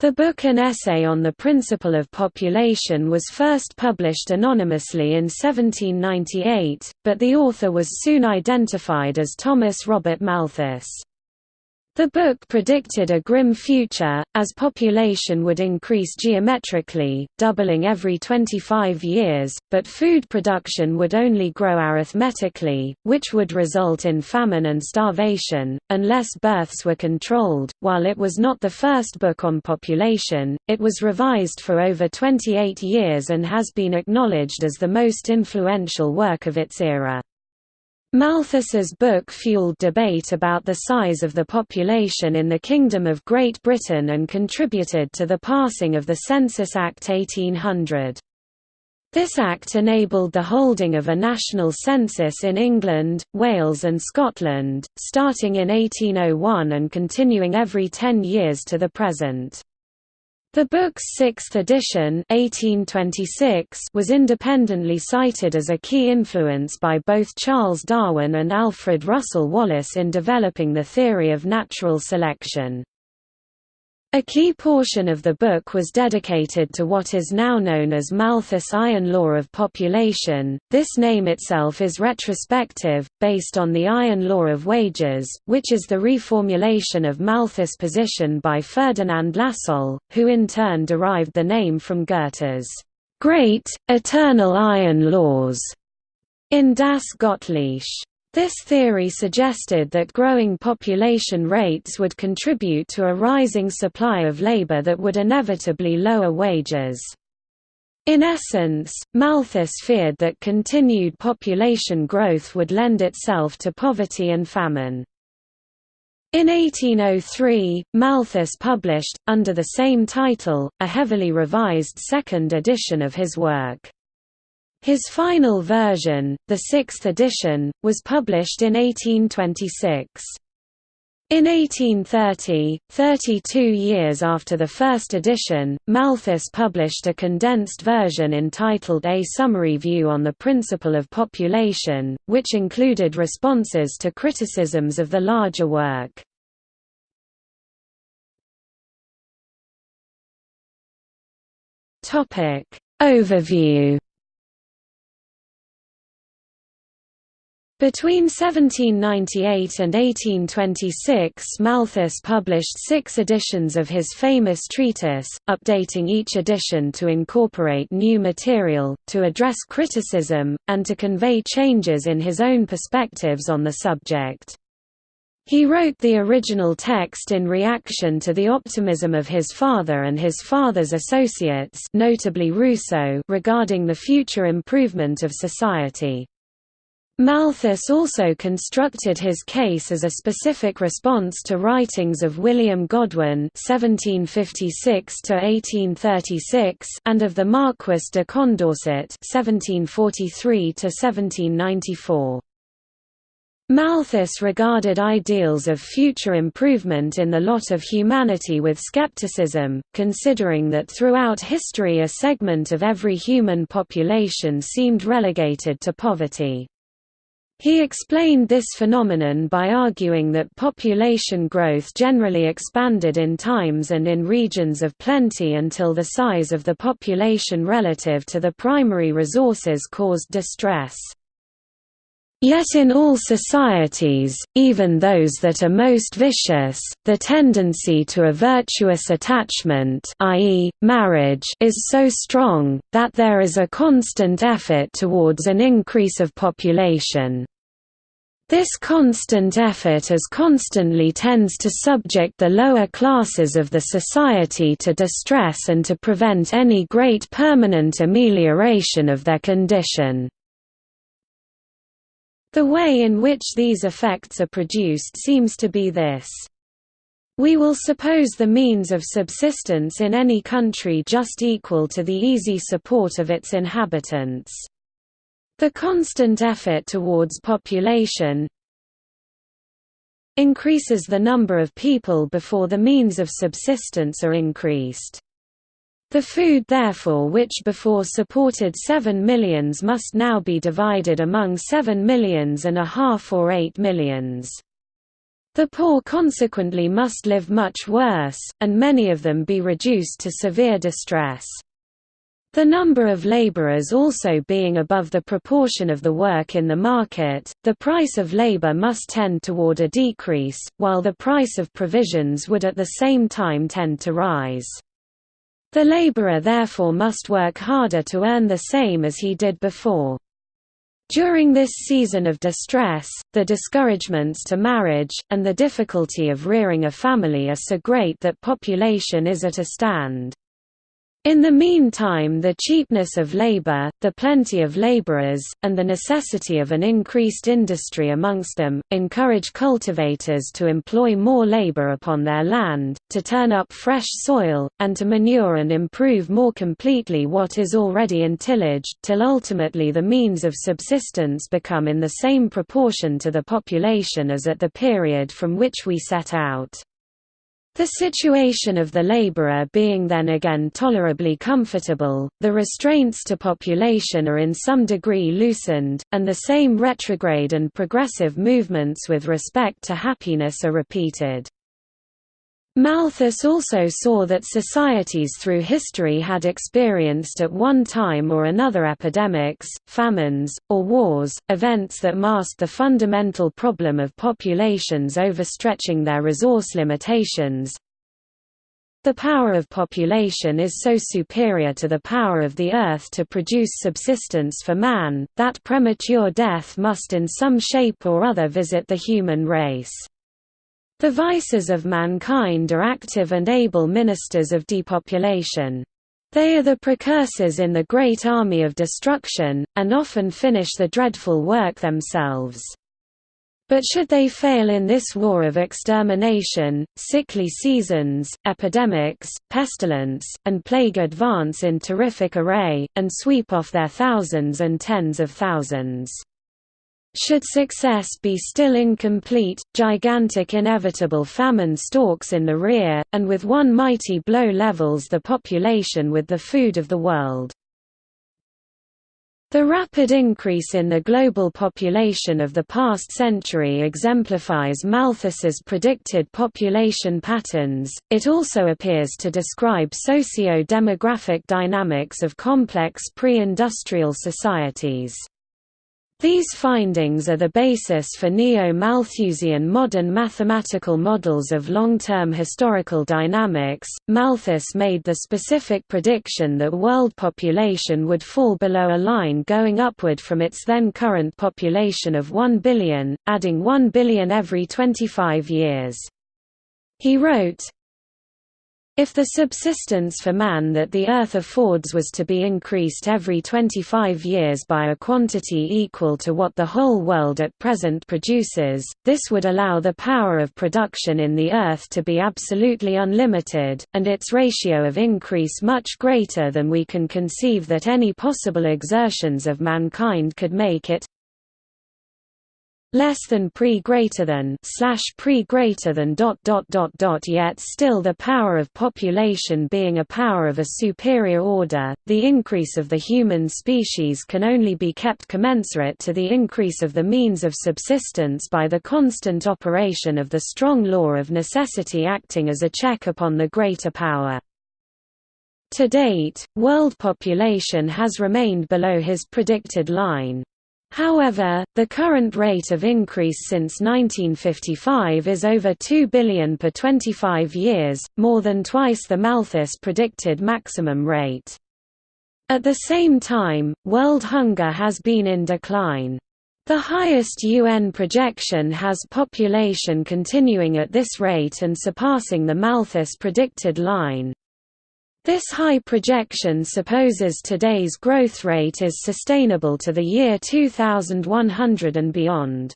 The book An Essay on the Principle of Population was first published anonymously in 1798, but the author was soon identified as Thomas Robert Malthus. The book predicted a grim future, as population would increase geometrically, doubling every 25 years, but food production would only grow arithmetically, which would result in famine and starvation, unless births were controlled. While it was not the first book on population, it was revised for over 28 years and has been acknowledged as the most influential work of its era. Malthus's book fueled debate about the size of the population in the Kingdom of Great Britain and contributed to the passing of the Census Act 1800. This act enabled the holding of a national census in England, Wales and Scotland, starting in 1801 and continuing every ten years to the present. The book's sixth edition 1826 was independently cited as a key influence by both Charles Darwin and Alfred Russel Wallace in developing the theory of natural selection. A key portion of the book was dedicated to what is now known as Malthus' Iron Law of Population. This name itself is retrospective, based on the Iron Law of Wages, which is the reformulation of Malthus' position by Ferdinand Lassalle, who in turn derived the name from Goethe's great, eternal iron laws in Das Göttliche. This theory suggested that growing population rates would contribute to a rising supply of labor that would inevitably lower wages. In essence, Malthus feared that continued population growth would lend itself to poverty and famine. In 1803, Malthus published, under the same title, a heavily revised second edition of his work. His final version, the sixth edition, was published in 1826. In 1830, 32 years after the first edition, Malthus published a condensed version entitled A Summary View on the Principle of Population, which included responses to criticisms of the larger work. Overview Between 1798 and 1826 Malthus published six editions of his famous treatise, updating each edition to incorporate new material, to address criticism, and to convey changes in his own perspectives on the subject. He wrote the original text in reaction to the optimism of his father and his father's associates notably Rousseau regarding the future improvement of society. Malthus also constructed his case as a specific response to writings of William Godwin (1756–1836) and of the Marquis de Condorcet (1743–1794). Malthus regarded ideals of future improvement in the lot of humanity with skepticism, considering that throughout history a segment of every human population seemed relegated to poverty. He explained this phenomenon by arguing that population growth generally expanded in times and in regions of plenty until the size of the population relative to the primary resources caused distress. Yet in all societies, even those that are most vicious, the tendency to a virtuous attachment i.e., marriage is so strong, that there is a constant effort towards an increase of population. This constant effort as constantly tends to subject the lower classes of the society to distress and to prevent any great permanent amelioration of their condition. The way in which these effects are produced seems to be this. We will suppose the means of subsistence in any country just equal to the easy support of its inhabitants. The constant effort towards population increases the number of people before the means of subsistence are increased. The food therefore which before supported 7 millions must now be divided among 7 millions and a half or 8 millions. The poor consequently must live much worse, and many of them be reduced to severe distress. The number of laborers also being above the proportion of the work in the market, the price of labor must tend toward a decrease, while the price of provisions would at the same time tend to rise. The laborer therefore must work harder to earn the same as he did before. During this season of distress, the discouragements to marriage, and the difficulty of rearing a family are so great that population is at a stand. In the meantime the cheapness of labor, the plenty of laborers, and the necessity of an increased industry amongst them, encourage cultivators to employ more labor upon their land, to turn up fresh soil, and to manure and improve more completely what is already in tillage, till ultimately the means of subsistence become in the same proportion to the population as at the period from which we set out. The situation of the laborer being then again tolerably comfortable, the restraints to population are in some degree loosened, and the same retrograde and progressive movements with respect to happiness are repeated. Malthus also saw that societies through history had experienced at one time or another epidemics, famines, or wars, events that masked the fundamental problem of populations overstretching their resource limitations. The power of population is so superior to the power of the earth to produce subsistence for man, that premature death must in some shape or other visit the human race. The vices of mankind are active and able ministers of depopulation. They are the precursors in the great army of destruction, and often finish the dreadful work themselves. But should they fail in this war of extermination, sickly seasons, epidemics, pestilence, and plague advance in terrific array, and sweep off their thousands and tens of thousands. Should success be still incomplete, gigantic inevitable famine stalks in the rear, and with one mighty blow levels the population with the food of the world. The rapid increase in the global population of the past century exemplifies Malthus's predicted population patterns. It also appears to describe socio-demographic dynamics of complex pre-industrial societies. These findings are the basis for neo-Malthusian modern mathematical models of long-term historical dynamics. Malthus made the specific prediction that world population would fall below a line going upward from its then current population of 1 billion, adding 1 billion every 25 years. He wrote, if the subsistence for man that the earth affords was to be increased every 25 years by a quantity equal to what the whole world at present produces, this would allow the power of production in the earth to be absolutely unlimited, and its ratio of increase much greater than we can conceive that any possible exertions of mankind could make it less than pre greater than slash pre greater than dot dot dot dot yet still the power of population being a power of a superior order the increase of the human species can only be kept commensurate to the increase of the means of subsistence by the constant operation of the strong law of necessity acting as a check upon the greater power to date, world population has remained below his predicted line. However, the current rate of increase since 1955 is over 2 billion per 25 years, more than twice the Malthus predicted maximum rate. At the same time, world hunger has been in decline. The highest UN projection has population continuing at this rate and surpassing the Malthus predicted line. This high projection supposes today's growth rate is sustainable to the year 2100 and beyond.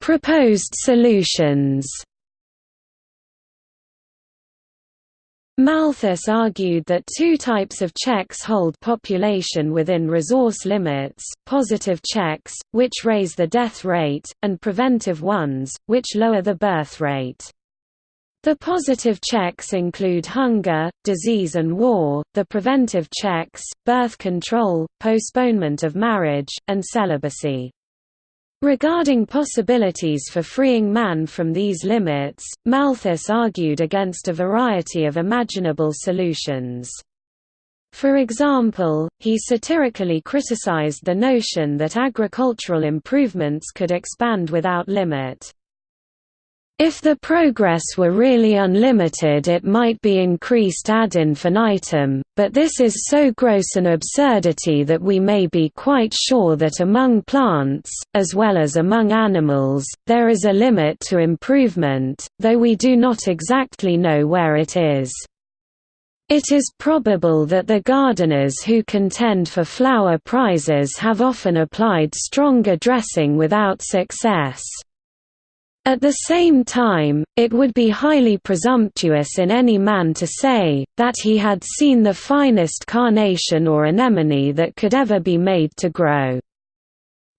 Proposed solutions Malthus argued that two types of checks hold population within resource limits, positive checks, which raise the death rate, and preventive ones, which lower the birth rate. The positive checks include hunger, disease and war, the preventive checks, birth control, postponement of marriage, and celibacy. Regarding possibilities for freeing man from these limits, Malthus argued against a variety of imaginable solutions. For example, he satirically criticized the notion that agricultural improvements could expand without limit. If the progress were really unlimited it might be increased ad infinitum, but this is so gross an absurdity that we may be quite sure that among plants, as well as among animals, there is a limit to improvement, though we do not exactly know where it is. It is probable that the gardeners who contend for flower prizes have often applied stronger dressing without success. At the same time, it would be highly presumptuous in any man to say, that he had seen the finest carnation or anemone that could ever be made to grow.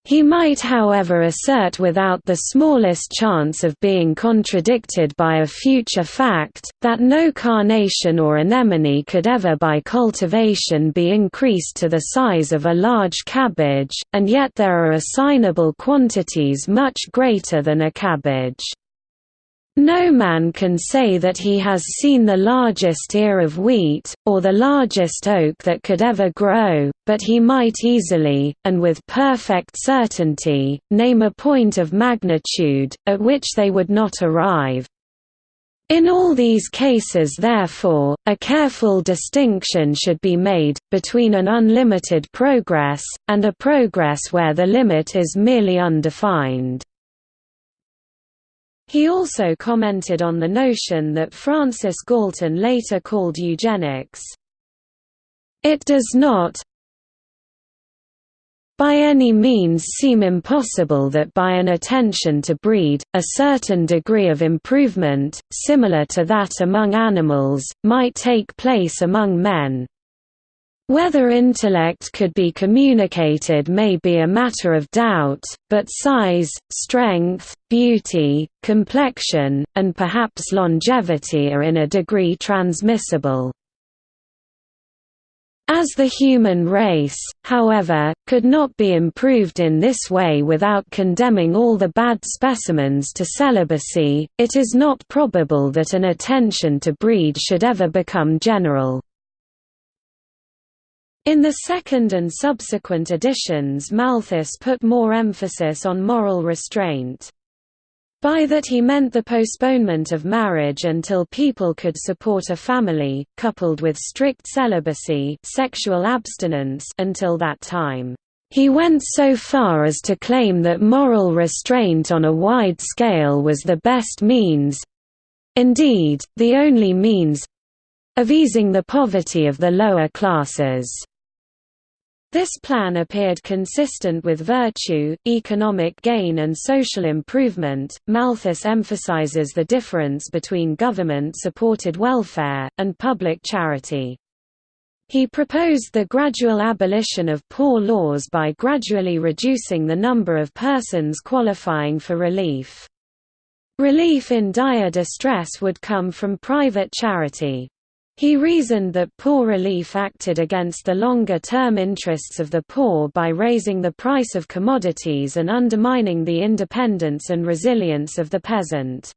He might however assert without the smallest chance of being contradicted by a future fact, that no carnation or anemone could ever by cultivation be increased to the size of a large cabbage, and yet there are assignable quantities much greater than a cabbage. No man can say that he has seen the largest ear of wheat, or the largest oak that could ever grow, but he might easily, and with perfect certainty, name a point of magnitude, at which they would not arrive. In all these cases therefore, a careful distinction should be made, between an unlimited progress, and a progress where the limit is merely undefined. He also commented on the notion that Francis Galton later called eugenics. It does not by any means seem impossible that by an attention to breed, a certain degree of improvement, similar to that among animals, might take place among men, whether intellect could be communicated may be a matter of doubt, but size, strength, beauty, complexion, and perhaps longevity are in a degree transmissible. As the human race, however, could not be improved in this way without condemning all the bad specimens to celibacy, it is not probable that an attention to breed should ever become general. In the second and subsequent editions Malthus put more emphasis on moral restraint. By that he meant the postponement of marriage until people could support a family, coupled with strict celibacy sexual abstinence until that time. He went so far as to claim that moral restraint on a wide scale was the best means—indeed, the only means—of easing the poverty of the lower classes. This plan appeared consistent with virtue, economic gain, and social improvement. Malthus emphasizes the difference between government supported welfare, and public charity. He proposed the gradual abolition of poor laws by gradually reducing the number of persons qualifying for relief. Relief in dire distress would come from private charity. He reasoned that poor relief acted against the longer-term interests of the poor by raising the price of commodities and undermining the independence and resilience of the peasant.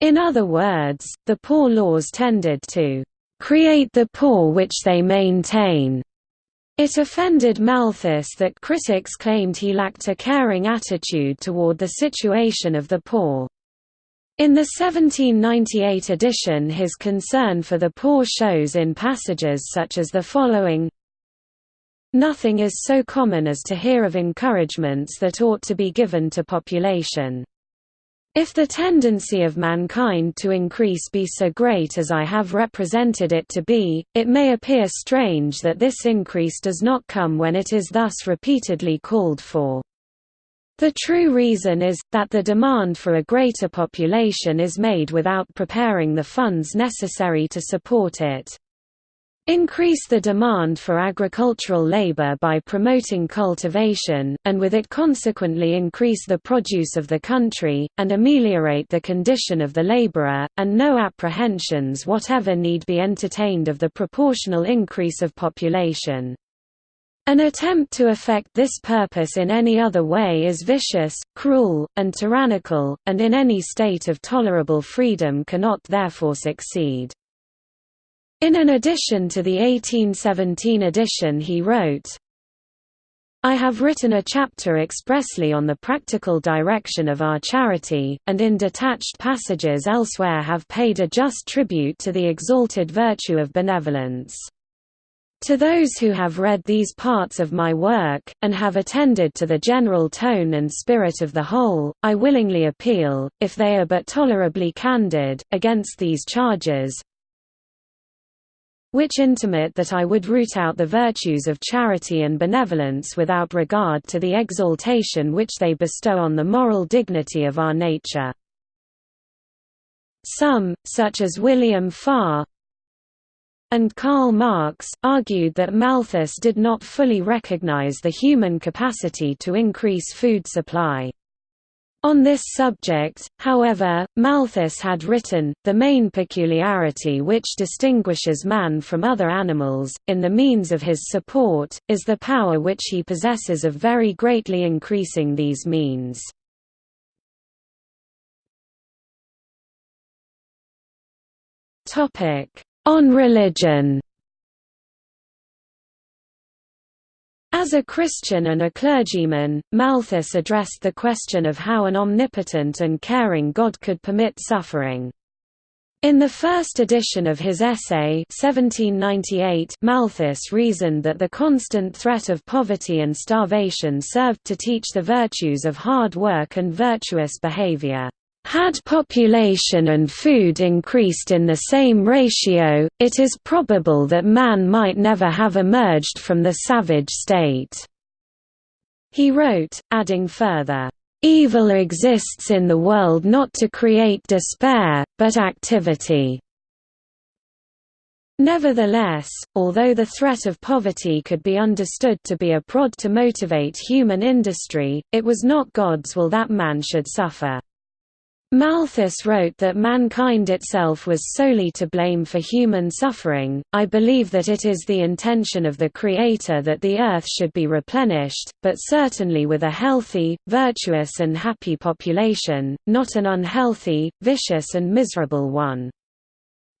In other words, the poor laws tended to create the poor which they maintain. It offended Malthus that critics claimed he lacked a caring attitude toward the situation of the poor. In the 1798 edition his concern for the poor shows in passages such as the following Nothing is so common as to hear of encouragements that ought to be given to population. If the tendency of mankind to increase be so great as I have represented it to be, it may appear strange that this increase does not come when it is thus repeatedly called for. The true reason is, that the demand for a greater population is made without preparing the funds necessary to support it. increase the demand for agricultural labor by promoting cultivation, and with it consequently increase the produce of the country, and ameliorate the condition of the laborer, and no apprehensions whatever need be entertained of the proportional increase of population. An attempt to effect this purpose in any other way is vicious, cruel, and tyrannical, and in any state of tolerable freedom cannot therefore succeed. In an addition to the 1817 edition he wrote, I have written a chapter expressly on the practical direction of our charity, and in detached passages elsewhere have paid a just tribute to the exalted virtue of benevolence. To those who have read these parts of my work, and have attended to the general tone and spirit of the whole, I willingly appeal, if they are but tolerably candid, against these charges, which intimate that I would root out the virtues of charity and benevolence without regard to the exaltation which they bestow on the moral dignity of our nature. Some, such as William Farr and Karl Marx, argued that Malthus did not fully recognize the human capacity to increase food supply. On this subject, however, Malthus had written, the main peculiarity which distinguishes man from other animals, in the means of his support, is the power which he possesses of very greatly increasing these means. On religion As a Christian and a clergyman, Malthus addressed the question of how an omnipotent and caring God could permit suffering. In the first edition of his essay 1798, Malthus reasoned that the constant threat of poverty and starvation served to teach the virtues of hard work and virtuous behavior. Had population and food increased in the same ratio, it is probable that man might never have emerged from the savage state." He wrote, adding further, "...evil exists in the world not to create despair, but activity." Nevertheless, although the threat of poverty could be understood to be a prod to motivate human industry, it was not God's will that man should suffer. Malthus wrote that mankind itself was solely to blame for human suffering. I believe that it is the intention of the Creator that the earth should be replenished, but certainly with a healthy, virtuous, and happy population, not an unhealthy, vicious, and miserable one.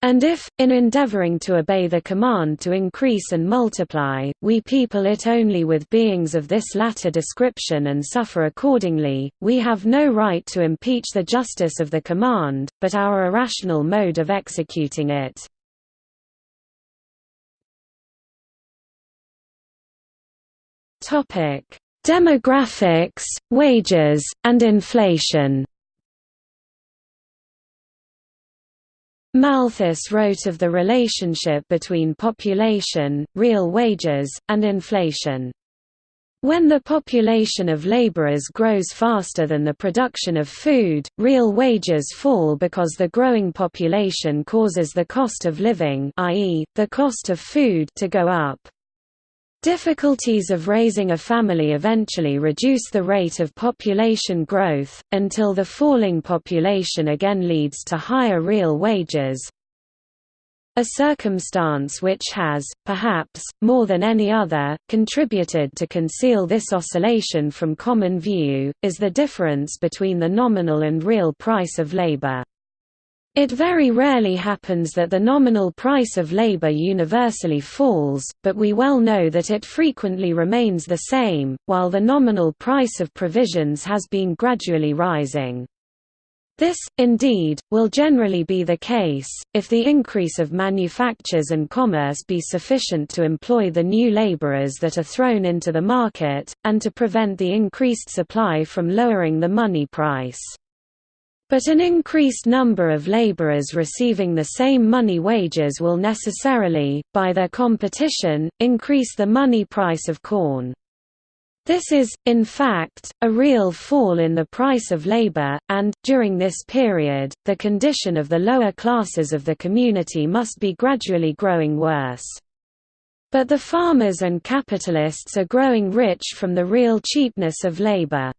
And if, in endeavoring to obey the command to increase and multiply, we people it only with beings of this latter description and suffer accordingly, we have no right to impeach the justice of the command, but our irrational mode of executing it. Demographics, wages, and inflation Malthus wrote of the relationship between population, real wages, and inflation. When the population of laborers grows faster than the production of food, real wages fall because the growing population causes the cost of living i.e., the cost of food to go up. Difficulties of raising a family eventually reduce the rate of population growth, until the falling population again leads to higher real wages. A circumstance which has, perhaps, more than any other, contributed to conceal this oscillation from common view, is the difference between the nominal and real price of labor. It very rarely happens that the nominal price of labor universally falls, but we well know that it frequently remains the same, while the nominal price of provisions has been gradually rising. This, indeed, will generally be the case, if the increase of manufactures and commerce be sufficient to employ the new laborers that are thrown into the market, and to prevent the increased supply from lowering the money price. But an increased number of laborers receiving the same money wages will necessarily, by their competition, increase the money price of corn. This is, in fact, a real fall in the price of labor, and, during this period, the condition of the lower classes of the community must be gradually growing worse. But the farmers and capitalists are growing rich from the real cheapness of labor.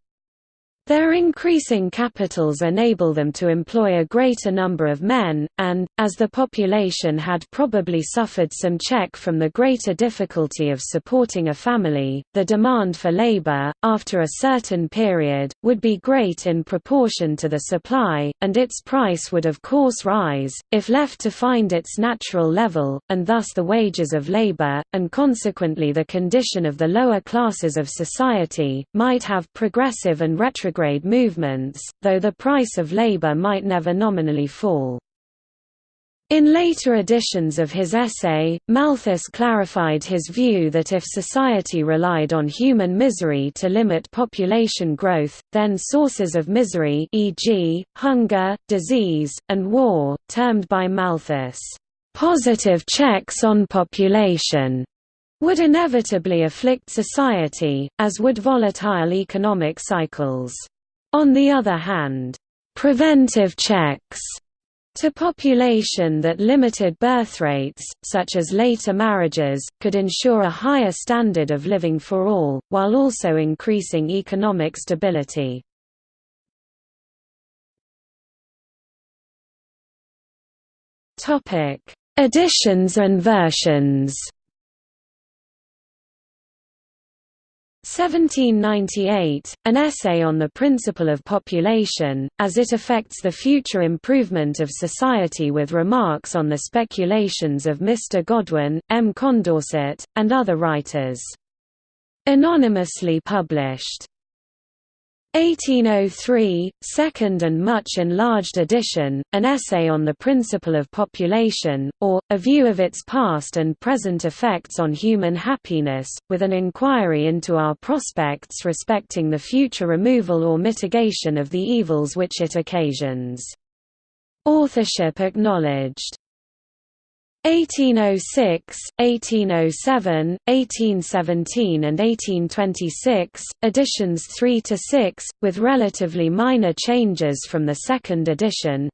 Their increasing capitals enable them to employ a greater number of men, and, as the population had probably suffered some check from the greater difficulty of supporting a family, the demand for labor, after a certain period, would be great in proportion to the supply, and its price would of course rise, if left to find its natural level, and thus the wages of labor, and consequently the condition of the lower classes of society, might have progressive and retrograde retrograde movements, though the price of labor might never nominally fall. In later editions of his essay, Malthus clarified his view that if society relied on human misery to limit population growth, then sources of misery e.g., hunger, disease, and war, termed by Malthus, "...positive checks on population." Would inevitably afflict society, as would volatile economic cycles. On the other hand, preventive checks to population that limited birth rates, such as later marriages, could ensure a higher standard of living for all, while also increasing economic stability. Additions and versions 1798, an essay on the principle of population, as it affects the future improvement of society with remarks on the speculations of Mr. Godwin, M. Condorcet, and other writers. Anonymously published. 1803, second and much enlarged edition, an essay on the principle of population, or, a view of its past and present effects on human happiness, with an inquiry into our prospects respecting the future removal or mitigation of the evils which it occasions. Authorship acknowledged 1806, 1807, 1817 and 1826, editions 3 to 6, with relatively minor changes from the second edition.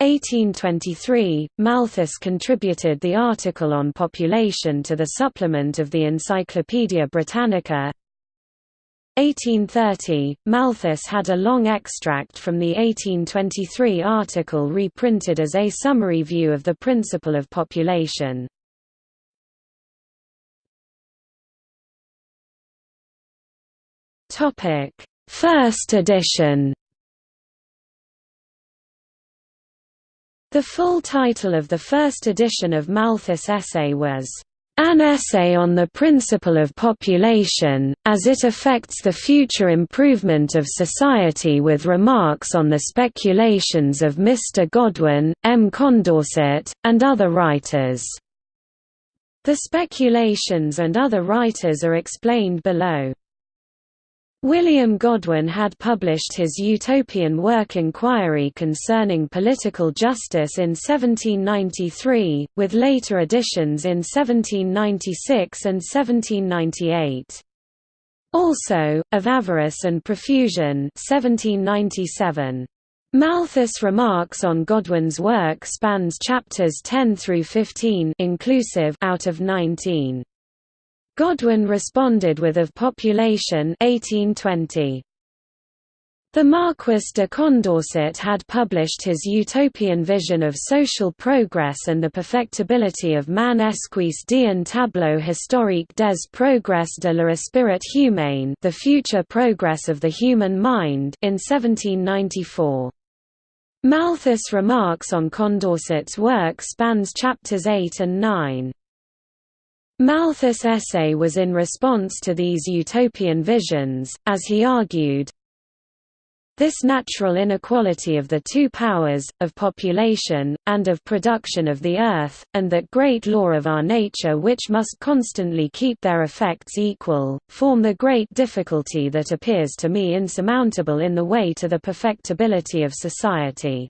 1823, Malthus contributed the article on population to the supplement of the Encyclopaedia Britannica. 1830, Malthus had a long extract from the 1823 article reprinted as a summary view of the principle of population. First edition The full title of the first edition of Malthus' essay was an essay on the principle of population, as it affects the future improvement of society with remarks on the speculations of Mr. Godwin, M. Condorcet, and other writers. The speculations and other writers are explained below. William Godwin had published his utopian work Inquiry Concerning Political Justice in 1793, with later editions in 1796 and 1798. Also, Of Avarice and Profusion 1797. Malthus' remarks on Godwin's work spans chapters 10 through 15 inclusive out of 19. Godwin responded with Of Population 1820. The Marquis de Condorcet had published his utopian vision of social progress and the perfectibility of man esquisse d'un tableau historique des progrès de l'esprit humain the future progress of the human mind in 1794. Malthus' remarks on Condorcet's work spans chapters 8 and 9. Malthus' essay was in response to these utopian visions, as he argued, this natural inequality of the two powers, of population, and of production of the earth, and that great law of our nature which must constantly keep their effects equal, form the great difficulty that appears to me insurmountable in the way to the perfectibility of society.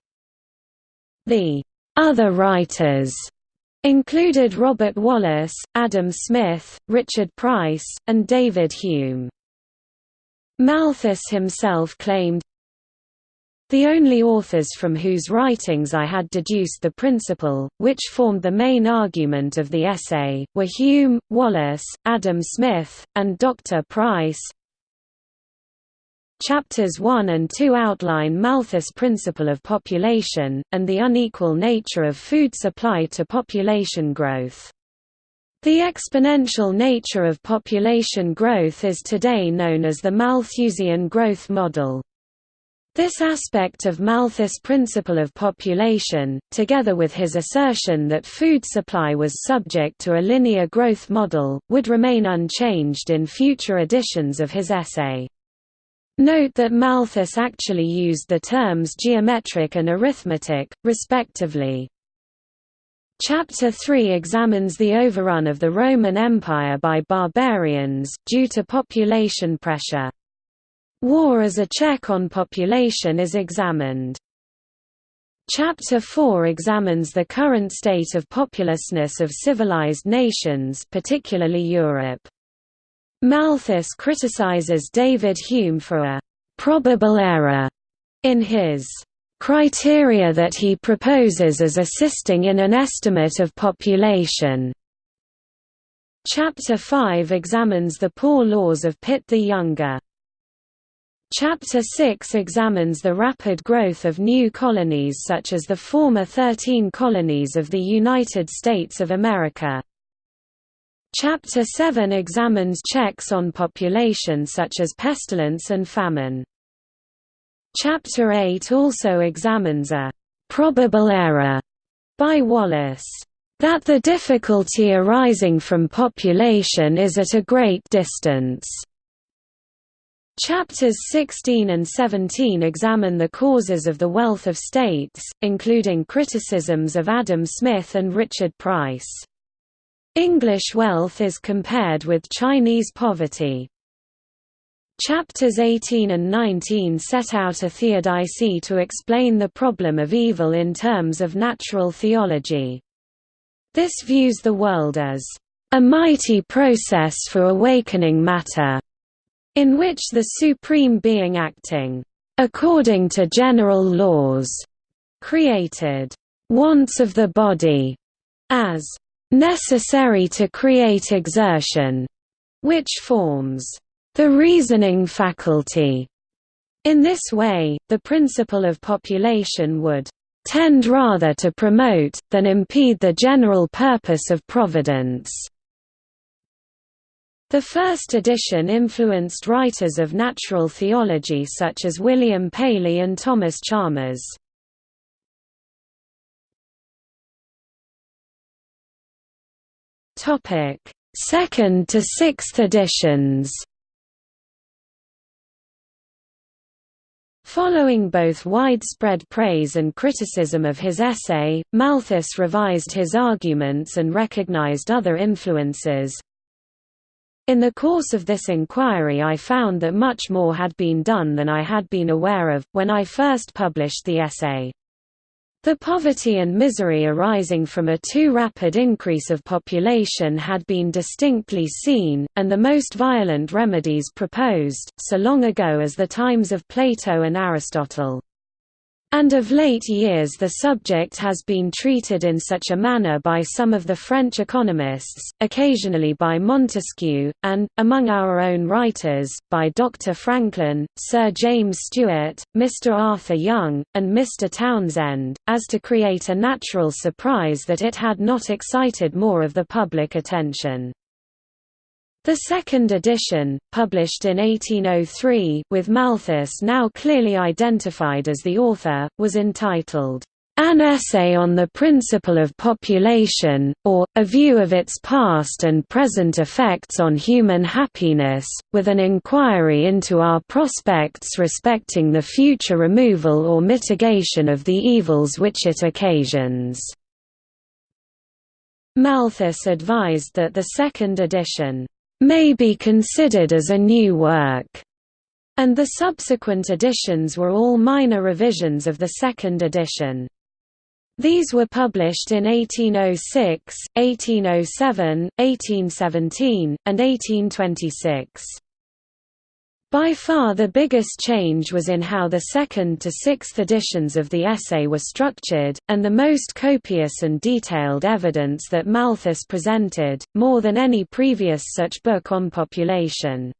The other writers Included Robert Wallace, Adam Smith, Richard Price, and David Hume. Malthus himself claimed, The only authors from whose writings I had deduced the principle, which formed the main argument of the essay, were Hume, Wallace, Adam Smith, and Dr. Price. Chapters 1 and 2 outline Malthus' principle of population, and the unequal nature of food supply to population growth. The exponential nature of population growth is today known as the Malthusian growth model. This aspect of Malthus' principle of population, together with his assertion that food supply was subject to a linear growth model, would remain unchanged in future editions of his essay. Note that Malthus actually used the terms geometric and arithmetic, respectively. Chapter 3 examines the overrun of the Roman Empire by barbarians, due to population pressure. War as a check on population is examined. Chapter 4 examines the current state of populousness of civilized nations particularly Europe. Malthus criticizes David Hume for a «probable error» in his criteria that he proposes as assisting in an estimate of population. Chapter 5 examines the poor laws of Pitt the Younger. Chapter 6 examines the rapid growth of new colonies such as the former 13 colonies of the United States of America. Chapter 7 examines checks on population such as pestilence and famine. Chapter 8 also examines a «probable error» by Wallace, "...that the difficulty arising from population is at a great distance." Chapters 16 and 17 examine the causes of the wealth of states, including criticisms of Adam Smith and Richard Price. English wealth is compared with Chinese poverty. Chapters 18 and 19 set out a theodicy to explain the problem of evil in terms of natural theology. This views the world as a mighty process for awakening matter in which the Supreme Being acting, according to general laws, created wants of the body as necessary to create exertion, which forms the reasoning faculty. In this way, the principle of population would tend rather to promote, than impede the general purpose of providence. The first edition influenced writers of natural theology such as William Paley and Thomas Chalmers. Second to sixth editions. Following both widespread praise and criticism of his essay, Malthus revised his arguments and recognized other influences, in the course of this inquiry I found that much more had been done than I had been aware of, when I first published the essay. The poverty and misery arising from a too rapid increase of population had been distinctly seen, and the most violent remedies proposed, so long ago as the times of Plato and Aristotle. And of late years the subject has been treated in such a manner by some of the French economists, occasionally by Montesquieu, and, among our own writers, by Dr. Franklin, Sir James Steuart, Mr. Arthur Young, and Mr. Townsend, as to create a natural surprise that it had not excited more of the public attention. The second edition, published in 1803 with Malthus now clearly identified as the author, was entitled, "'An Essay on the Principle of Population, or, a View of its Past and Present Effects on Human Happiness, with an inquiry into our prospects respecting the future removal or mitigation of the evils which it occasions." Malthus advised that the second edition may be considered as a new work, and the subsequent editions were all minor revisions of the second edition. These were published in 1806, 1807, 1817, and 1826. By far the biggest change was in how the second to sixth editions of the essay were structured, and the most copious and detailed evidence that Malthus presented, more than any previous such book on population.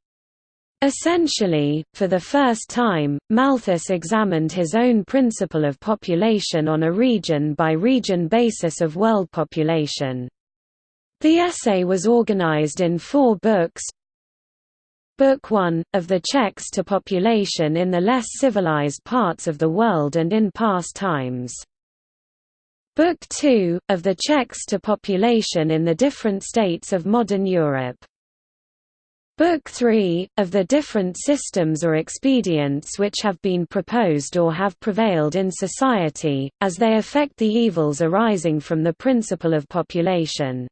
Essentially, for the first time, Malthus examined his own principle of population on a region-by-region -region basis of world population. The essay was organized in four books, Book 1, of the checks to population in the less civilized parts of the world and in past times. Book 2, of the checks to population in the different states of modern Europe. Book 3, of the different systems or expedients which have been proposed or have prevailed in society, as they affect the evils arising from the principle of population.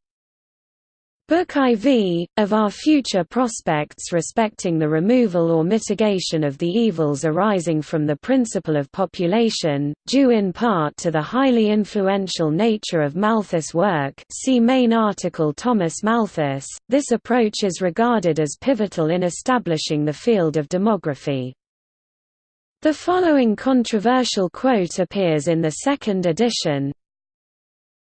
Book IV, of our future prospects respecting the removal or mitigation of the evils arising from the principle of population, due in part to the highly influential nature of Malthus' work see main article Thomas Malthus, this approach is regarded as pivotal in establishing the field of demography. The following controversial quote appears in the second edition,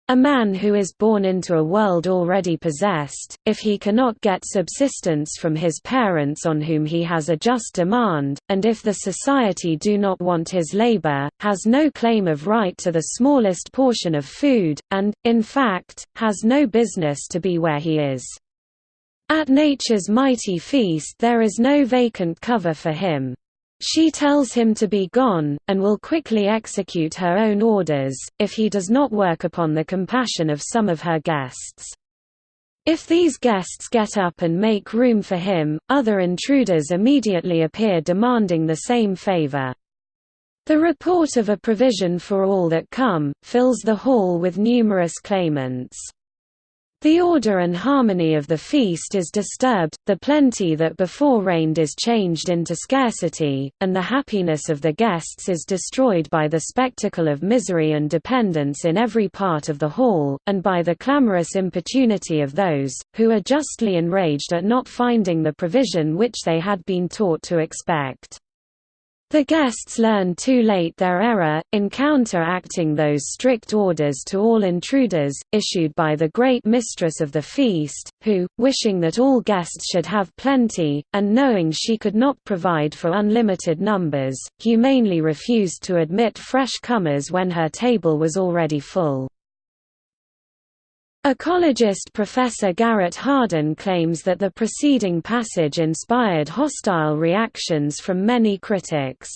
a man who is born into a world already possessed, if he cannot get subsistence from his parents on whom he has a just demand, and if the society do not want his labor, has no claim of right to the smallest portion of food, and, in fact, has no business to be where he is. At nature's mighty feast there is no vacant cover for him. She tells him to be gone, and will quickly execute her own orders, if he does not work upon the compassion of some of her guests. If these guests get up and make room for him, other intruders immediately appear demanding the same favor. The report of a provision for all that come, fills the hall with numerous claimants. The order and harmony of the feast is disturbed, the plenty that before reigned is changed into scarcity, and the happiness of the guests is destroyed by the spectacle of misery and dependence in every part of the hall, and by the clamorous importunity of those, who are justly enraged at not finding the provision which they had been taught to expect. The guests learn too late their error, in counteracting those strict orders to all intruders, issued by the great mistress of the feast, who, wishing that all guests should have plenty, and knowing she could not provide for unlimited numbers, humanely refused to admit fresh comers when her table was already full. Ecologist Professor Garrett Hardin claims that the preceding passage inspired hostile reactions from many critics.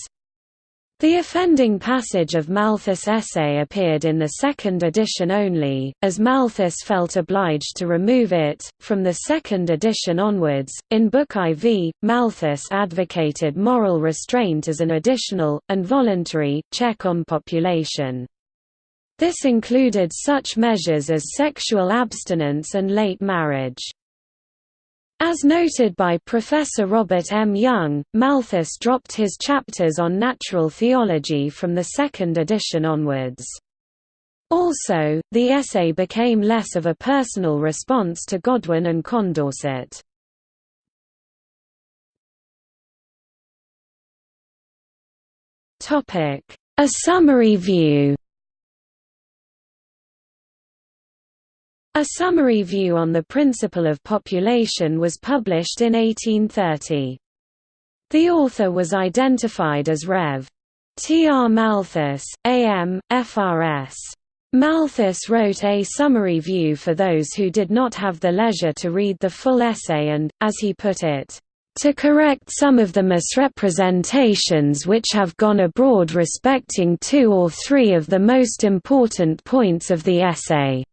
The offending passage of Malthus' essay appeared in the second edition only, as Malthus felt obliged to remove it. From the second edition onwards, in Book IV, Malthus advocated moral restraint as an additional, and voluntary, check on population. This included such measures as sexual abstinence and late marriage. As noted by Professor Robert M. Young, Malthus dropped his chapters on natural theology from the second edition onwards. Also, the essay became less of a personal response to Godwin and Condorcet. A summary view A summary view on the principle of population was published in 1830. The author was identified as Rev. T. R. Malthus, A.M., FRS. Malthus wrote a summary view for those who did not have the leisure to read the full essay and, as he put it, to correct some of the misrepresentations which have gone abroad respecting two or three of the most important points of the essay.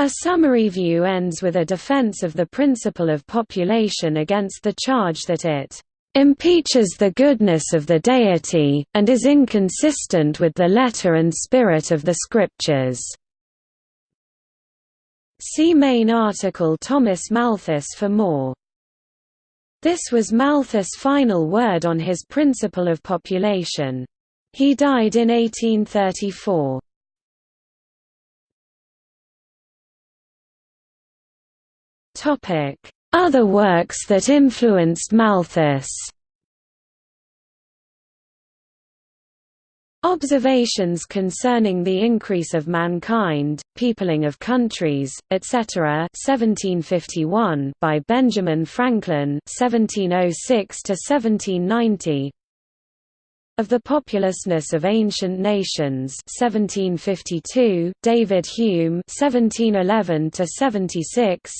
A summary view ends with a defense of the principle of population against the charge that it impeaches the goodness of the deity, and is inconsistent with the letter and spirit of the scriptures. See main article Thomas Malthus for more. This was Malthus' final word on his principle of population. He died in 1834. Other works that influenced Malthus. Observations concerning the increase of mankind, peopling of countries, etc. 1751 by Benjamin Franklin 1706 to 1790 Of the populousness of ancient nations 1752 David Hume 1711 to 76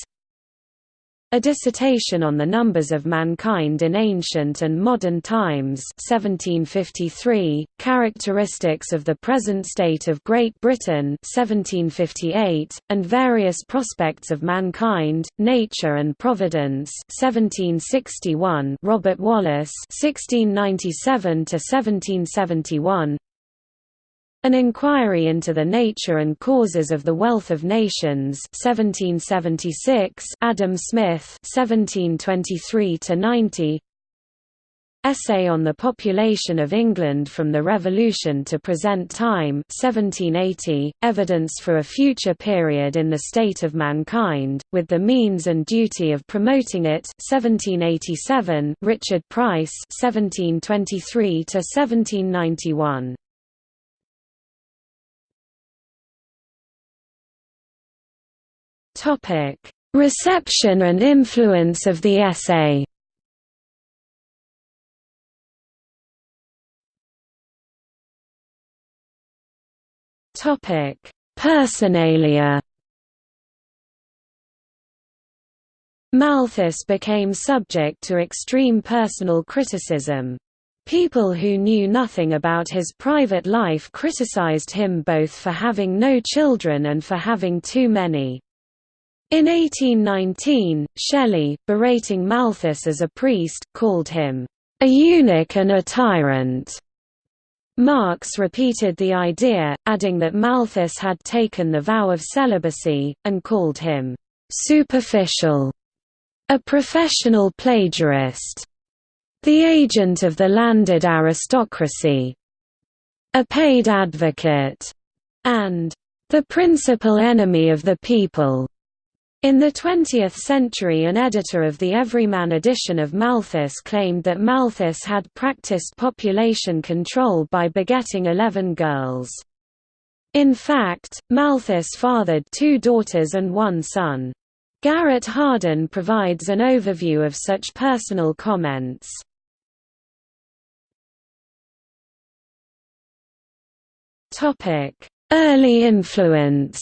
a Dissertation on the Numbers of Mankind in Ancient and Modern Times 1753, Characteristics of the Present State of Great Britain 1758, and Various Prospects of Mankind, Nature and Providence 1761, Robert Wallace 1697 1771, an Inquiry into the Nature and Causes of the Wealth of Nations 1776 Adam Smith 1723–90 Essay on the Population of England from the Revolution to Present Time 1780, Evidence for a Future Period in the State of Mankind, with the Means and Duty of Promoting It 1787, Richard Price 1723–1791 Topic: Reception and influence of the essay. Topic: Personalia. Malthus became subject to extreme personal criticism. People who knew nothing about his private life criticized him both for having no children and for having too many. In 1819, Shelley, berating Malthus as a priest, called him, "...a eunuch and a tyrant." Marx repeated the idea, adding that Malthus had taken the vow of celibacy, and called him, "...superficial", a professional plagiarist, the agent of the landed aristocracy, a paid advocate, and the principal enemy of the people. In the 20th century an editor of the Everyman edition of Malthus claimed that Malthus had practiced population control by begetting eleven girls. In fact, Malthus fathered two daughters and one son. Garrett Hardin provides an overview of such personal comments. Early influence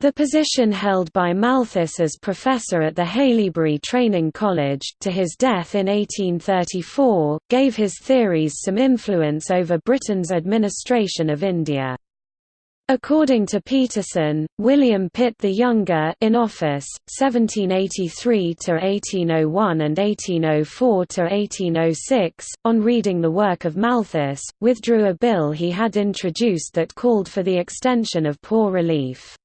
The position held by Malthus as professor at the Haileybury Training College, to his death in 1834, gave his theories some influence over Britain's administration of India. According to Peterson, William Pitt the Younger in office, 1783–1801 and 1804–1806, on reading the work of Malthus, withdrew a bill he had introduced that called for the extension of poor relief.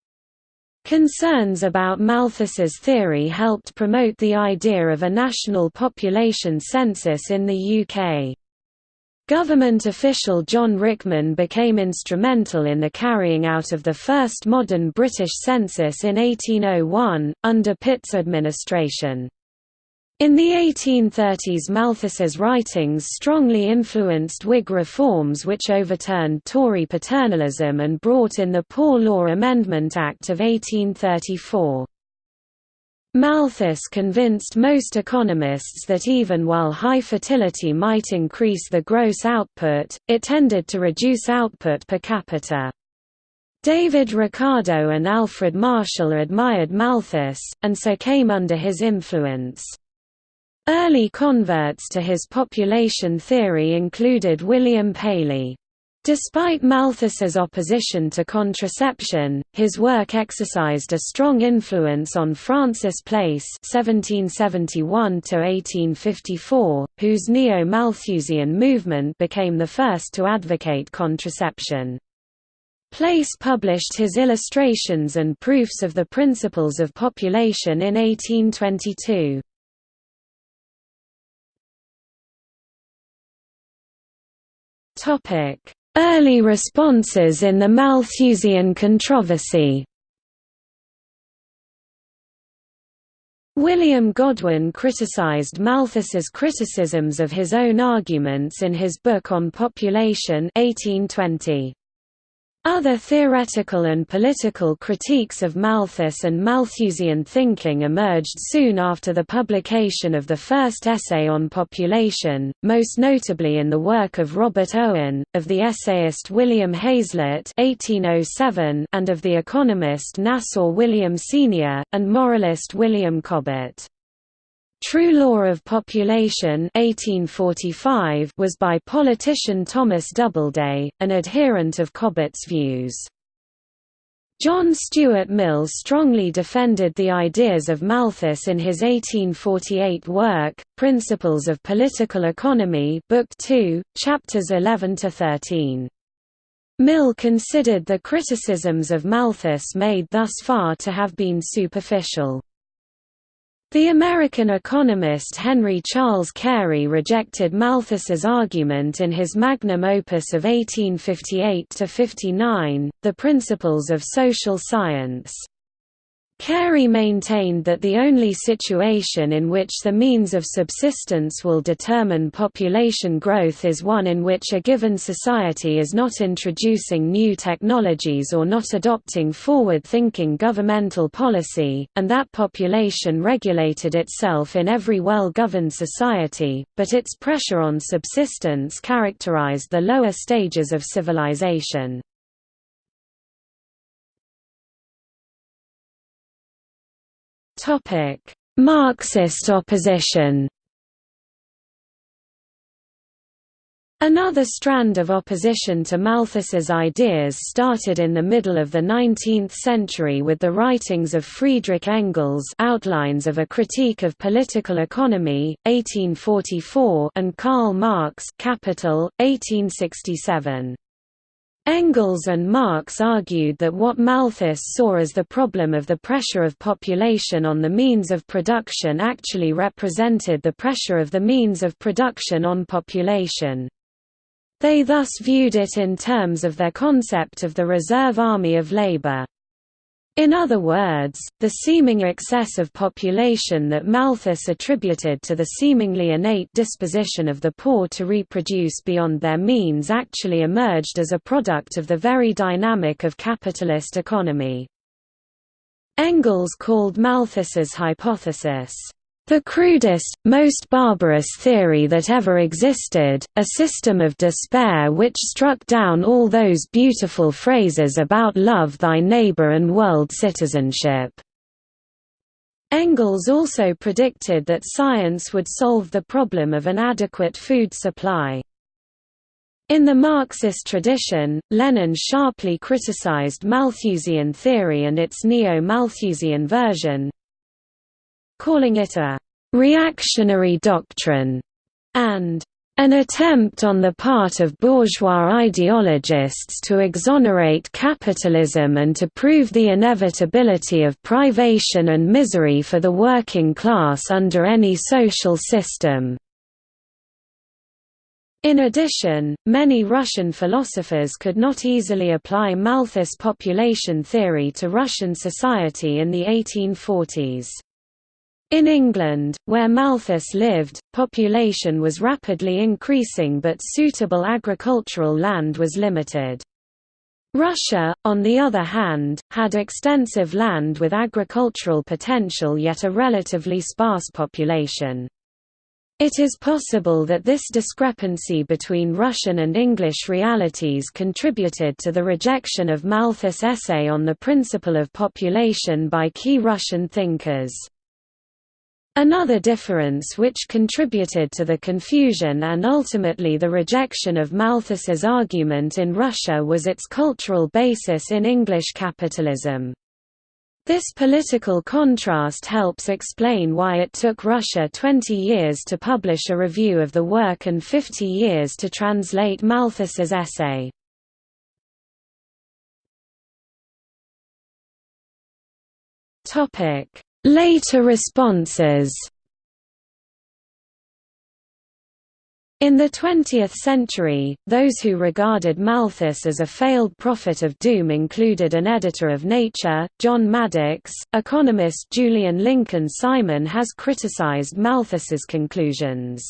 Concerns about Malthus's theory helped promote the idea of a national population census in the UK. Government official John Rickman became instrumental in the carrying out of the first modern British census in 1801, under Pitt's administration. In the 1830s Malthus's writings strongly influenced Whig reforms which overturned Tory paternalism and brought in the Poor Law Amendment Act of 1834. Malthus convinced most economists that even while high fertility might increase the gross output, it tended to reduce output per capita. David Ricardo and Alfred Marshall admired Malthus, and so came under his influence. Early converts to his population theory included William Paley. Despite Malthus's opposition to contraception, his work exercised a strong influence on Francis Place (1771–1854), whose neo-Malthusian movement became the first to advocate contraception. Place published his illustrations and proofs of the principles of population in 1822. Early responses in the Malthusian controversy William Godwin criticized Malthus's criticisms of his own arguments in his book on population 1820. Other theoretical and political critiques of Malthus and Malthusian thinking emerged soon after the publication of the first essay on population, most notably in the work of Robert Owen, of the essayist William Hazlitt (1807), and of the economist Nassau William Senior and moralist William Cobbett. True Law of Population 1845 was by politician Thomas Doubleday, an adherent of Cobbett's views. John Stuart Mill strongly defended the ideas of Malthus in his 1848 work, Principles of Political Economy Book 2, Chapters 11–13. Mill considered the criticisms of Malthus made thus far to have been superficial. The American economist Henry Charles Carey rejected Malthus's argument in his magnum opus of 1858–59, The Principles of Social Science. Carey maintained that the only situation in which the means of subsistence will determine population growth is one in which a given society is not introducing new technologies or not adopting forward-thinking governmental policy, and that population regulated itself in every well-governed society, but its pressure on subsistence characterized the lower stages of civilization. Marxist opposition. Another strand of opposition to Malthus's ideas started in the middle of the 19th century with the writings of Friedrich Engels Outlines of a Critique of Political Economy, 1844 and Karl Marx Capital, 1867. Engels and Marx argued that what Malthus saw as the problem of the pressure of population on the means of production actually represented the pressure of the means of production on population. They thus viewed it in terms of their concept of the reserve army of labor. In other words, the seeming excess of population that Malthus attributed to the seemingly innate disposition of the poor to reproduce beyond their means actually emerged as a product of the very dynamic of capitalist economy. Engels called Malthus's hypothesis, the crudest, most barbarous theory that ever existed, a system of despair which struck down all those beautiful phrases about love thy neighbor and world citizenship. Engels also predicted that science would solve the problem of an adequate food supply. In the Marxist tradition, Lenin sharply criticized Malthusian theory and its neo-Malthusian version, calling it a «reactionary doctrine» and an attempt on the part of bourgeois ideologists to exonerate capitalism and to prove the inevitability of privation and misery for the working class under any social system. In addition, many Russian philosophers could not easily apply Malthus population theory to Russian society in the 1840s. In England, where Malthus lived, population was rapidly increasing but suitable agricultural land was limited. Russia, on the other hand, had extensive land with agricultural potential yet a relatively sparse population. It is possible that this discrepancy between Russian and English realities contributed to the rejection of Malthus' essay on the principle of population by key Russian thinkers. Another difference which contributed to the confusion and ultimately the rejection of Malthus's argument in Russia was its cultural basis in English capitalism. This political contrast helps explain why it took Russia 20 years to publish a review of the work and 50 years to translate Malthus's essay. Topic Later responses In the 20th century, those who regarded Malthus as a failed prophet of doom included an editor of Nature, John Maddox. Economist Julian Lincoln Simon has criticized Malthus's conclusions.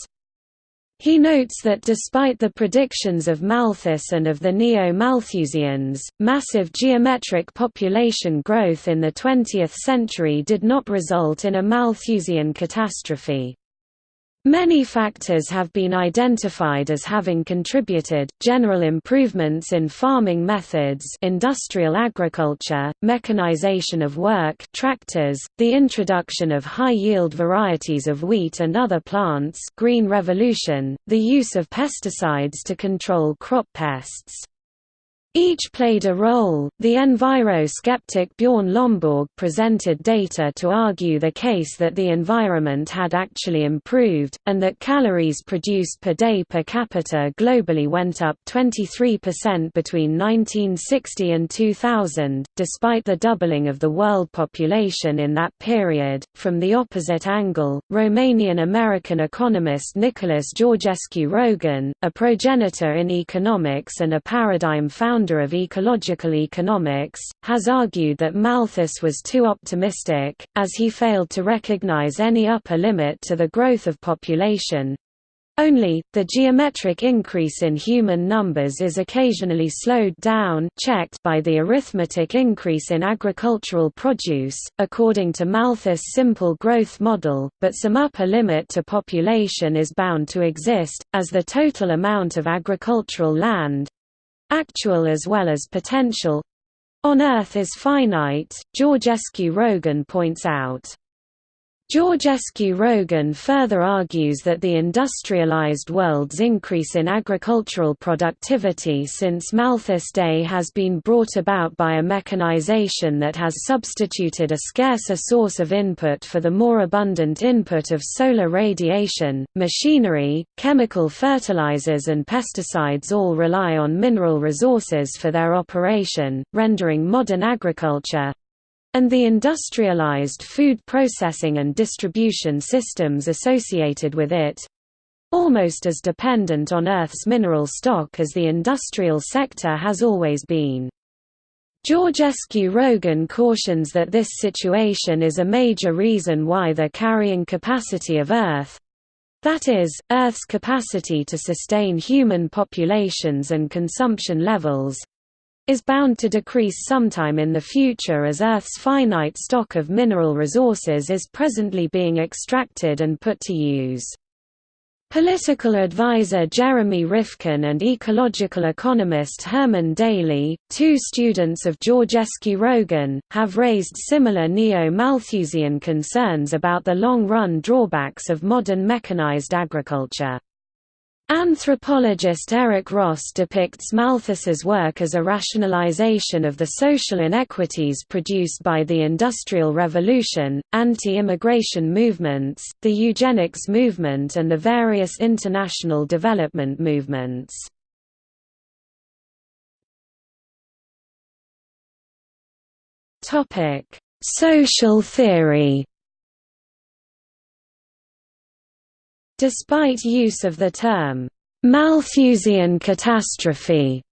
He notes that despite the predictions of Malthus and of the Neo-Malthusians, massive geometric population growth in the 20th century did not result in a Malthusian catastrophe. Many factors have been identified as having contributed, general improvements in farming methods industrial agriculture, mechanization of work tractors, the introduction of high-yield varieties of wheat and other plants green revolution, the use of pesticides to control crop pests, each played a role. The enviro skeptic Bjorn Lomborg presented data to argue the case that the environment had actually improved, and that calories produced per day per capita globally went up 23% between 1960 and 2000, despite the doubling of the world population in that period. From the opposite angle, Romanian American economist Nicholas Georgescu Roegen, a progenitor in economics and a paradigm founder founder of ecological economics, has argued that Malthus was too optimistic, as he failed to recognize any upper limit to the growth of population, only, the geometric increase in human numbers is occasionally slowed down checked by the arithmetic increase in agricultural produce, according to Malthus' simple growth model, but some upper limit to population is bound to exist, as the total amount of agricultural land, actual as well as potential on Earth is finite, Georgescu Roegen points out. Georgescu Roegen further argues that the industrialized world's increase in agricultural productivity since Malthus' day has been brought about by a mechanization that has substituted a scarcer source of input for the more abundant input of solar radiation. Machinery, chemical fertilizers, and pesticides all rely on mineral resources for their operation, rendering modern agriculture, and the industrialized food processing and distribution systems associated with it almost as dependent on Earth's mineral stock as the industrial sector has always been. Georgescu Roegen cautions that this situation is a major reason why the carrying capacity of Earth—that is, Earth's capacity to sustain human populations and consumption levels, is bound to decrease sometime in the future as Earth's finite stock of mineral resources is presently being extracted and put to use. Political advisor Jeremy Rifkin and ecological economist Herman Daly, two students of Georgescu Roegen, have raised similar neo-Malthusian concerns about the long-run drawbacks of modern mechanized agriculture. Anthropologist Eric Ross depicts Malthus's work as a rationalization of the social inequities produced by the Industrial Revolution, anti-immigration movements, the eugenics movement and the various international development movements. Social theory Despite use of the term, Malthusian catastrophe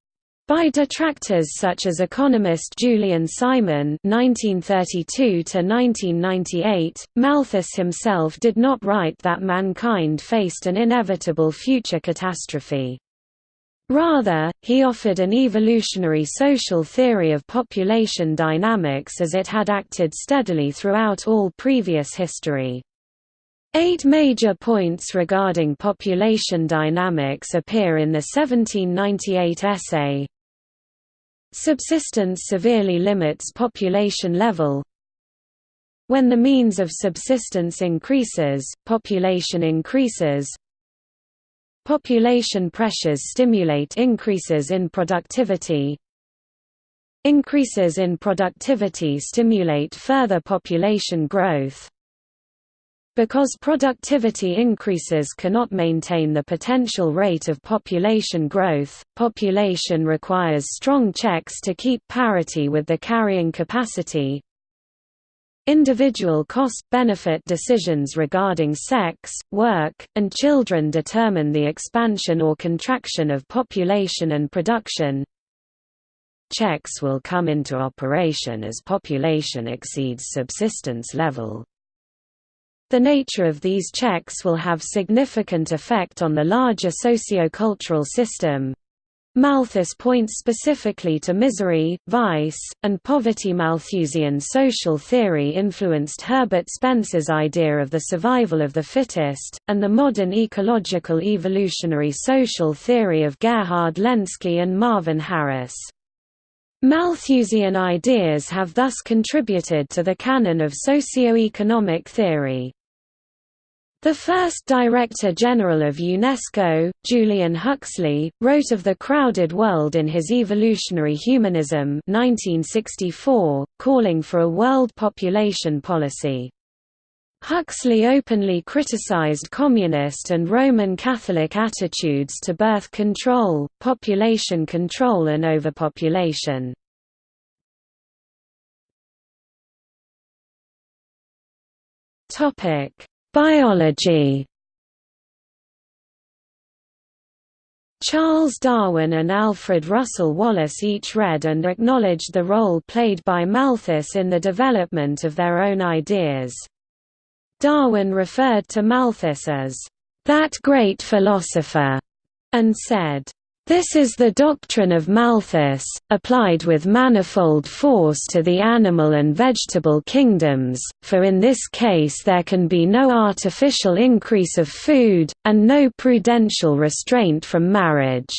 by detractors such as economist Julian Simon (1932–1998), Malthus himself did not write that mankind faced an inevitable future catastrophe. Rather, he offered an evolutionary social theory of population dynamics as it had acted steadily throughout all previous history. Eight major points regarding population dynamics appear in the 1798 essay. Subsistence severely limits population level. When the means of subsistence increases, population increases. Population pressures stimulate increases in productivity. Increases in productivity stimulate further population growth. Because productivity increases cannot maintain the potential rate of population growth, population requires strong checks to keep parity with the carrying capacity. individual cost-benefit decisions regarding sex, work, and children determine the expansion or contraction of population and production. Checks will come into operation as population exceeds subsistence level. The nature of these checks will have significant effect on the larger socio-cultural system. Malthus points specifically to misery, vice, and poverty. Malthusian social theory influenced Herbert Spencer's idea of the survival of the fittest, and the modern ecological evolutionary social theory of Gerhard Lenski and Marvin Harris. Malthusian ideas have thus contributed to the canon of socio-economic theory. The first Director General of UNESCO, Julian Huxley, wrote of the crowded world in his Evolutionary Humanism 1964, calling for a world population policy. Huxley openly criticized communist and Roman Catholic attitudes to birth control, population control and overpopulation. Topic Biology Charles Darwin and Alfred Russel Wallace each read and acknowledged the role played by Malthus in the development of their own ideas. Darwin referred to Malthus as, "...that great philosopher", and said, this is the doctrine of Malthus, applied with manifold force to the animal and vegetable kingdoms, for in this case there can be no artificial increase of food, and no prudential restraint from marriage."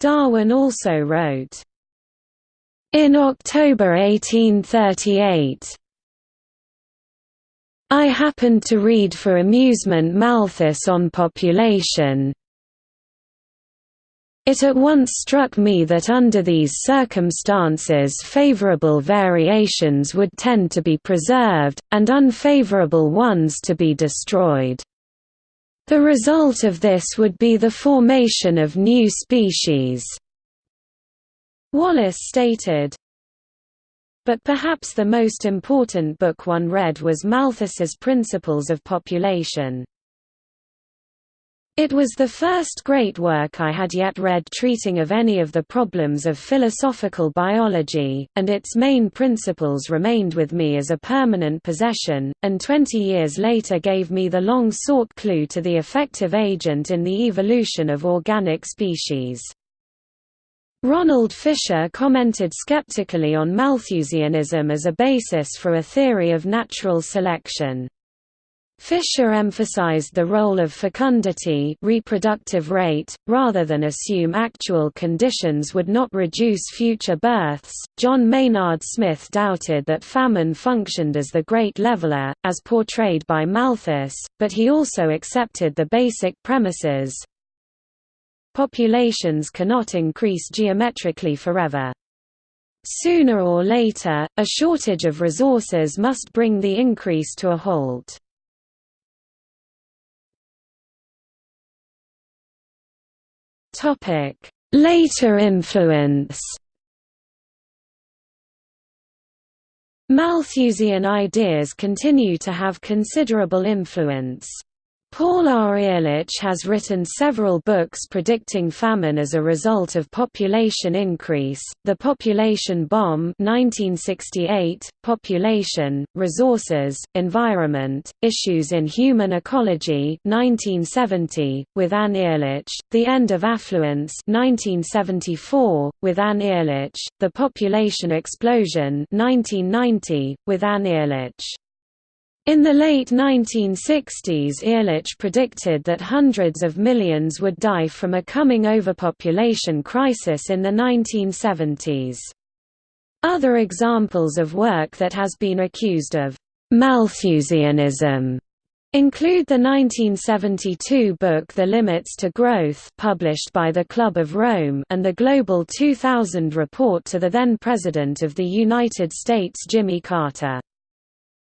Darwin also wrote, in October 1838, I happened to read for amusement Malthus on population, it at once struck me that under these circumstances favorable variations would tend to be preserved, and unfavorable ones to be destroyed. The result of this would be the formation of new species. Wallace stated, but perhaps the most important book one read was Malthus's Principles of Population. It was the first great work I had yet read treating of any of the problems of philosophical biology, and its main principles remained with me as a permanent possession, and twenty years later gave me the long-sought clue to the effective agent in the evolution of organic species. Ronald Fisher commented skeptically on Malthusianism as a basis for a theory of natural selection. Fisher emphasized the role of fecundity reproductive rate, rather than assume actual conditions would not reduce future births. John Maynard Smith doubted that famine functioned as the great leveler, as portrayed by Malthus, but he also accepted the basic premises. Populations cannot increase geometrically forever. Sooner or later, a shortage of resources must bring the increase to a halt. Later influence. Malthusian ideas continue to have considerable influence. Paul R. Ehrlich has written several books predicting famine as a result of population increase, The Population Bomb 1968, Population, Resources, Environment, Issues in Human Ecology 1970, with Anne Ehrlich, The End of Affluence 1974, with Anne Ehrlich, The Population Explosion 1990, with Anne Ehrlich. In the late 1960s Ehrlich predicted that hundreds of millions would die from a coming overpopulation crisis in the 1970s. Other examples of work that has been accused of Malthusianism include the 1972 book The Limits to Growth published by the Club of Rome and the Global 2000 report to the then President of the United States Jimmy Carter.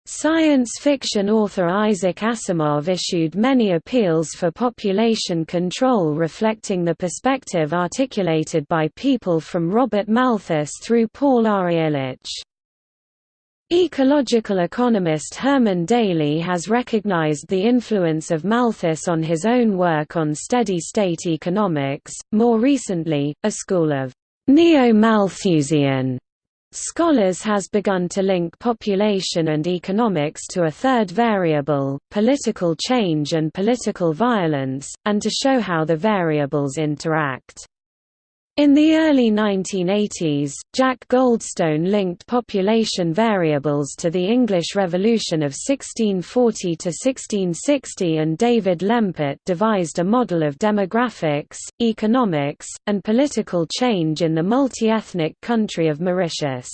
Science fiction author Isaac Asimov issued many appeals for population control reflecting the perspective articulated by people from Robert Malthus through Paul R. Ehrlich. Ecological economist Herman Daly has recognized the influence of Malthus on his own work on steady-state economics. More recently, a school of neo-Malthusian scholars has begun to link population and economics to a third variable, political change and political violence, and to show how the variables interact. In the early 1980s, Jack Goldstone linked population variables to the English Revolution of 1640–1660 and David Lempert devised a model of demographics, economics, and political change in the multi-ethnic country of Mauritius.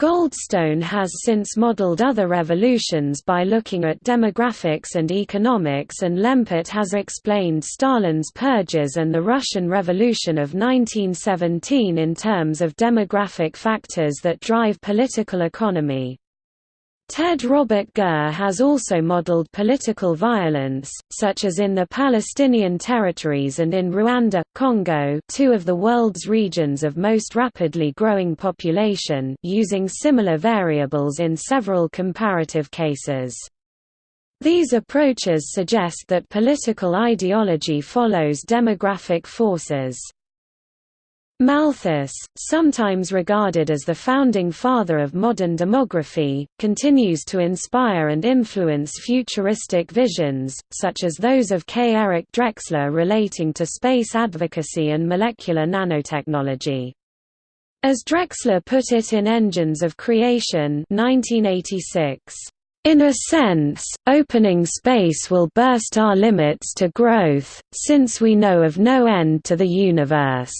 Goldstone has since modeled other revolutions by looking at demographics and economics and Lempert has explained Stalin's purges and the Russian Revolution of 1917 in terms of demographic factors that drive political economy. Ted Robert Gurr has also modeled political violence, such as in the Palestinian territories and in Rwanda, Congo two of the world's regions of most rapidly growing population using similar variables in several comparative cases. These approaches suggest that political ideology follows demographic forces. Malthus, sometimes regarded as the founding father of modern demography, continues to inspire and influence futuristic visions, such as those of K. Eric Drexler relating to space advocacy and molecular nanotechnology. As Drexler put it in Engines of Creation 1986, in a sense, opening space will burst our limits to growth, since we know of no end to the universe.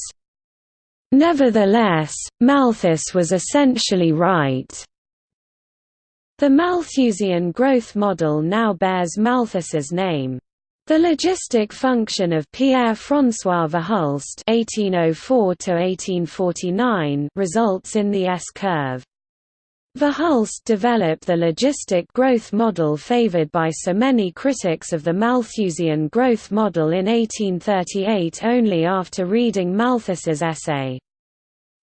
Nevertheless, Malthus was essentially right. The Malthusian growth model now bears Malthus's name. The logistic function of Pierre-François Verhulst (1804–1849) results in the S-curve. Verhulst developed the logistic growth model favored by so many critics of the Malthusian growth model in 1838 only after reading Malthus's essay.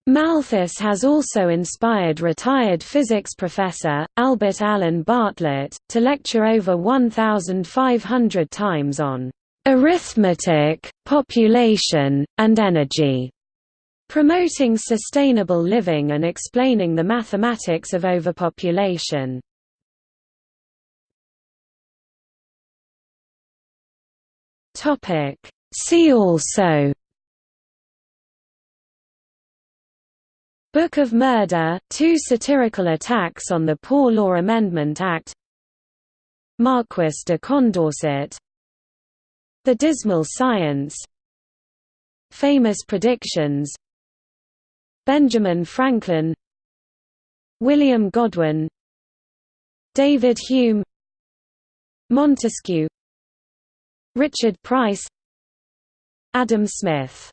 Malthus has also inspired retired physics professor, Albert Allen Bartlett, to lecture over 1,500 times on "...arithmetic, population, and energy", promoting sustainable living and explaining the mathematics of overpopulation. See also Book of Murder, two satirical attacks on the Poor Law Amendment Act Marquis de Condorcet The Dismal Science Famous Predictions Benjamin Franklin William Godwin David Hume Montesquieu Richard Price Adam Smith